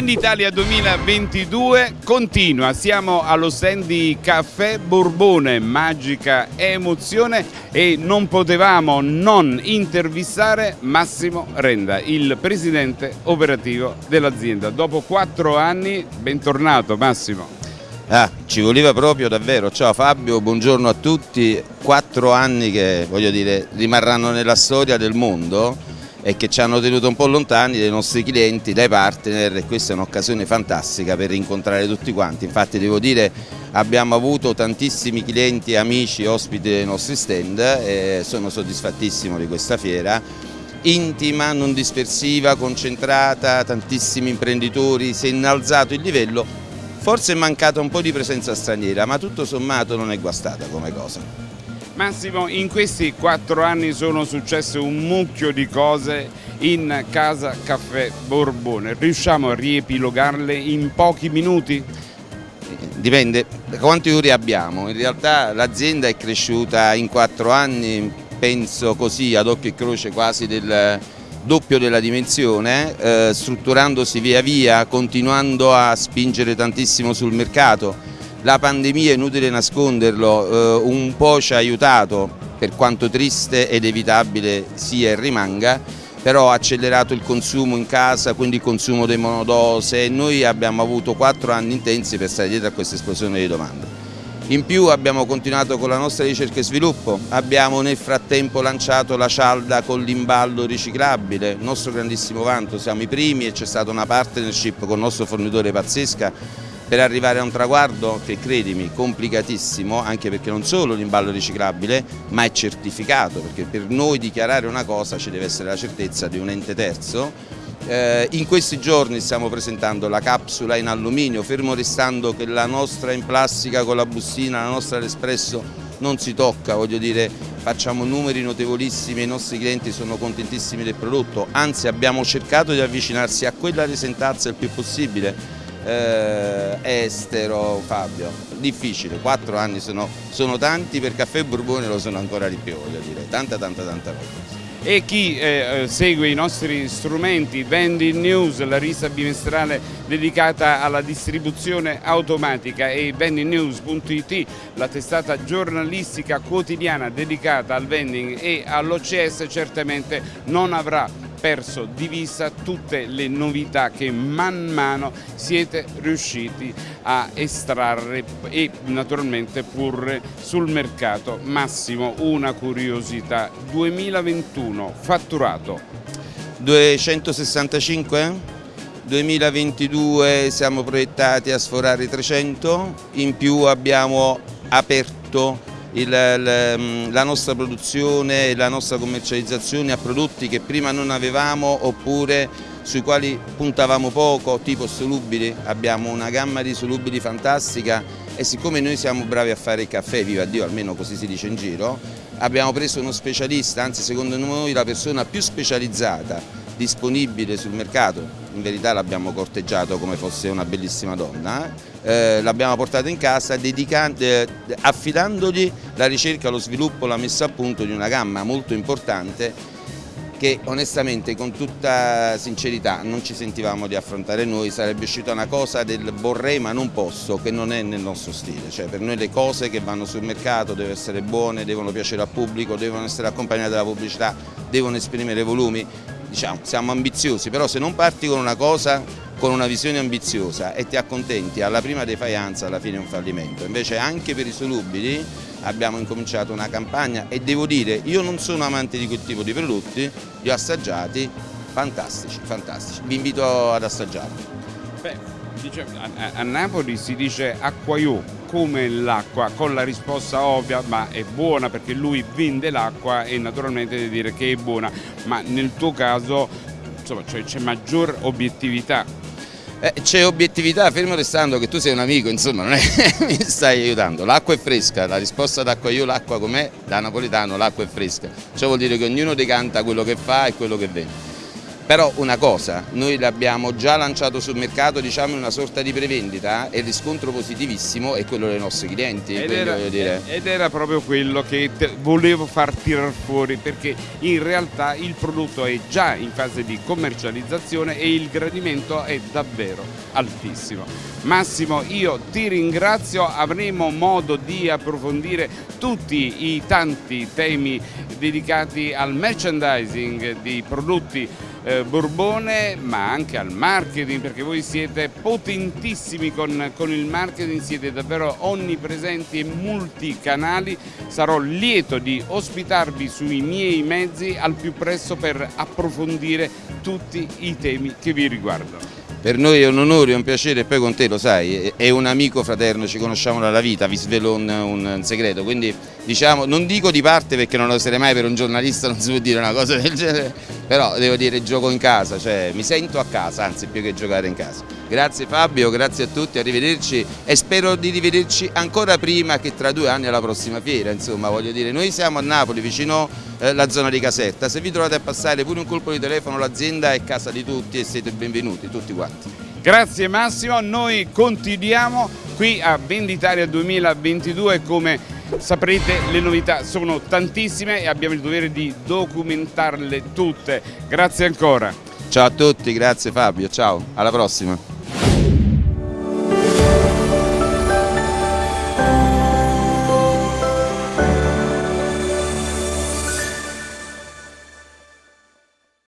Venditalia 2022 continua, siamo allo stand di Caffè Borbone, magica emozione e non potevamo non intervistare Massimo Renda, il presidente operativo dell'azienda. Dopo quattro anni, bentornato Massimo. Ah, ci voleva proprio davvero, ciao Fabio, buongiorno a tutti, quattro anni che voglio dire rimarranno nella storia del mondo e che ci hanno tenuto un po' lontani dai nostri clienti, dai partner e questa è un'occasione fantastica per incontrare tutti quanti, infatti devo dire abbiamo avuto tantissimi clienti, amici, ospiti dei nostri stand e sono soddisfattissimo di questa fiera. Intima, non dispersiva, concentrata, tantissimi imprenditori, si è innalzato il livello, forse è mancata un po' di presenza straniera ma tutto sommato non è guastata come cosa. Massimo, in questi quattro anni sono successe un mucchio di cose in Casa Caffè Borbone. Riusciamo a riepilogarle in pochi minuti? Dipende da quanti ore abbiamo. In realtà l'azienda è cresciuta in quattro anni, penso così ad occhio e croce quasi del doppio della dimensione, eh, strutturandosi via via, continuando a spingere tantissimo sul mercato la pandemia, inutile nasconderlo, eh, un po' ci ha aiutato, per quanto triste ed evitabile sia e rimanga, però ha accelerato il consumo in casa, quindi il consumo dei monodose e noi abbiamo avuto quattro anni intensi per stare dietro a questa esplosione di domanda. In più abbiamo continuato con la nostra ricerca e sviluppo, abbiamo nel frattempo lanciato la cialda con l'imballo riciclabile, il nostro grandissimo vanto, siamo i primi e c'è stata una partnership con il nostro fornitore pazzesca per arrivare a un traguardo che credimi complicatissimo anche perché non solo l'imballo riciclabile ma è certificato perché per noi dichiarare una cosa ci deve essere la certezza di un ente terzo. Eh, in questi giorni stiamo presentando la capsula in alluminio fermo restando che la nostra in plastica con la bustina, la nostra all'espresso non si tocca, voglio dire facciamo numeri notevolissimi, i nostri clienti sono contentissimi del prodotto, anzi abbiamo cercato di avvicinarsi a quella risentazza il più possibile eh, estero, Fabio, difficile, quattro anni sono, sono, tanti, per Caffè Borbone lo sono ancora di più, voglio dire, tanta tanta tanta roba. E chi eh, segue i nostri strumenti, Vending News, la rivista bimestrale dedicata alla distribuzione automatica e vendingnews.it, la testata giornalistica quotidiana dedicata al vending e all'OCS certamente non avrà perso di vista tutte le novità che man mano siete riusciti a estrarre e naturalmente porre sul mercato. Massimo, una curiosità, 2021 fatturato? 265? 2022 siamo proiettati a sforare i 300, in più abbiamo aperto il, mm, la nostra produzione e la nostra commercializzazione a prodotti che prima non avevamo oppure sui quali puntavamo poco, tipo solubili, abbiamo una gamma di solubili fantastica e siccome noi siamo bravi a fare il caffè, viva Dio, almeno così si dice in giro, abbiamo preso uno specialista, anzi secondo noi la persona più specializzata disponibile sul mercato, in verità l'abbiamo corteggiato come fosse una bellissima donna, eh, l'abbiamo portata in casa eh, affidandogli la ricerca, lo sviluppo, la messa a punto di una gamma molto importante che onestamente con tutta sincerità non ci sentivamo di affrontare noi, sarebbe uscita una cosa del vorrei ma non posso, che non è nel nostro stile, cioè per noi le cose che vanno sul mercato devono essere buone, devono piacere al pubblico, devono essere accompagnate dalla pubblicità, devono esprimere volumi, diciamo, siamo ambiziosi, però se non parti con una cosa, con una visione ambiziosa e ti accontenti alla prima defaianza alla fine è un fallimento, invece anche per i solubili abbiamo incominciato una campagna e devo dire, io non sono amante di quel tipo di prodotti, li ho assaggiati, fantastici, fantastici, vi invito ad assaggiarli. Beh, dice, a, a, Napoli si dice acquaiù come l'acqua, con la risposta ovvia, ma è buona perché lui vende l'acqua e naturalmente deve dire che è buona, ma nel tuo caso c'è cioè, maggior obiettività eh, c'è obiettività, fermo restando che tu sei un amico, insomma non è mi stai aiutando. L'acqua è fresca, la risposta d'acqua io l'acqua com'è, da napoletano l'acqua è fresca. Ciò vuol dire che ognuno decanta quello che fa e quello che vende. Però una cosa, noi l'abbiamo già lanciato sul mercato diciamo in una sorta di prevendita e il riscontro positivissimo è quello dei nostri clienti. Ed era, ed era proprio quello che volevo far tirar fuori perché in realtà il prodotto è già in fase di commercializzazione e il gradimento è davvero altissimo. Massimo, io ti ringrazio, avremo modo di approfondire tutti i tanti temi dedicati al merchandising di prodotti eh, Borbone ma anche al marketing perché voi siete potentissimi con, con il marketing, siete davvero onnipresenti e multicanali. Sarò lieto di ospitarvi sui miei mezzi al più presto per approfondire tutti i temi che vi riguardano. Per noi è un onore e un piacere e poi con te lo sai, è un amico fraterno, ci conosciamo dalla vita, vi svelo un, un segreto, quindi diciamo, non dico di parte perché non lo sarei mai per un giornalista, non si può dire una cosa del genere, però devo dire gioco in casa, cioè mi sento a casa, anzi più che giocare in casa. Grazie Fabio, grazie a tutti, arrivederci e spero di rivederci ancora prima che tra due anni alla prossima fiera, insomma voglio dire, noi siamo a Napoli vicino eh, la zona di Caserta, se vi trovate a passare pure un colpo di telefono l'azienda è casa di tutti e siete benvenuti tutti quanti. Grazie Massimo, noi continuiamo qui a Venditaria 2022 come saprete le novità sono tantissime e abbiamo il dovere di documentarle tutte. Grazie ancora. Ciao a tutti, grazie Fabio, ciao, alla prossima.